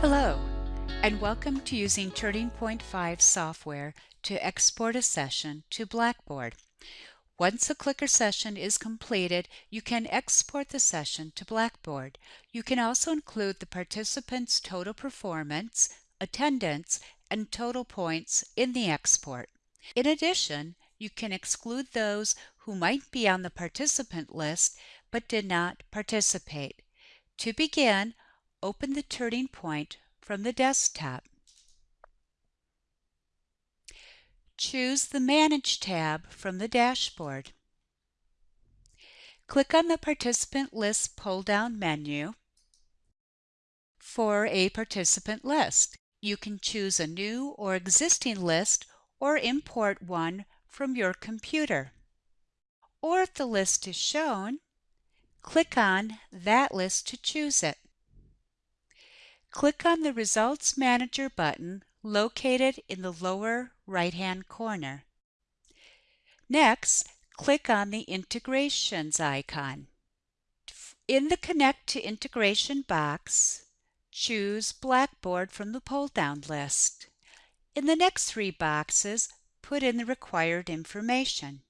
Hello, and welcome to using Turning Point 5 software to export a session to Blackboard. Once a clicker session is completed, you can export the session to Blackboard. You can also include the participant's total performance, attendance, and total points in the export. In addition, you can exclude those who might be on the participant list but did not participate. To begin, open the turning point from the desktop. Choose the Manage tab from the dashboard. Click on the Participant List pull-down menu for a participant list. You can choose a new or existing list or import one from your computer. Or if the list is shown, click on that list to choose it. Click on the Results Manager button located in the lower right-hand corner. Next, click on the Integrations icon. In the Connect to Integration box, choose Blackboard from the pull-down list. In the next three boxes, put in the required information.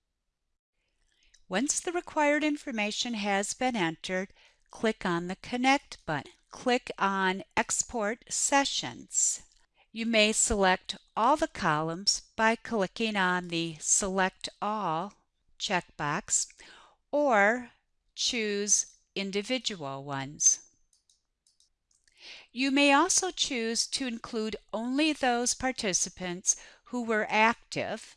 Once the required information has been entered, click on the Connect button click on Export Sessions. You may select all the columns by clicking on the Select All checkbox or choose individual ones. You may also choose to include only those participants who were active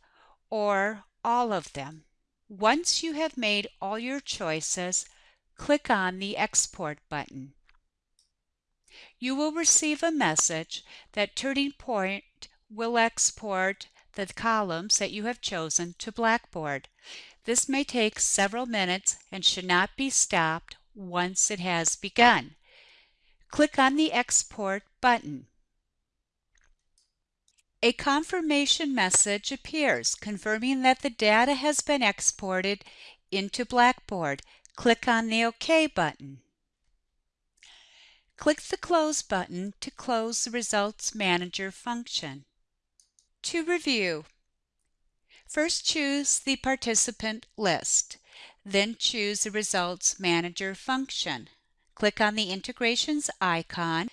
or all of them. Once you have made all your choices, click on the Export button you will receive a message that Turning Point will export the columns that you have chosen to Blackboard. This may take several minutes and should not be stopped once it has begun. Click on the Export button. A confirmation message appears confirming that the data has been exported into Blackboard. Click on the OK button. Click the Close button to close the Results Manager function. To review, first choose the participant list, then choose the Results Manager function. Click on the Integrations icon,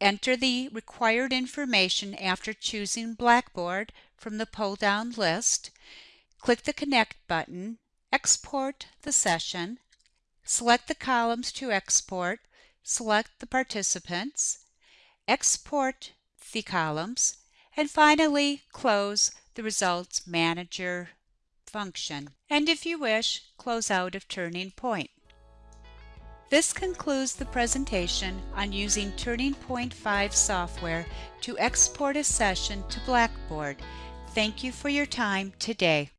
enter the required information after choosing Blackboard from the pull-down list, click the Connect button, export the session, select the columns to export, select the participants, export the columns, and finally close the Results Manager function. And if you wish, close out of Turning Point. This concludes the presentation on using Turning Point 5 software to export a session to Blackboard. Thank you for your time today.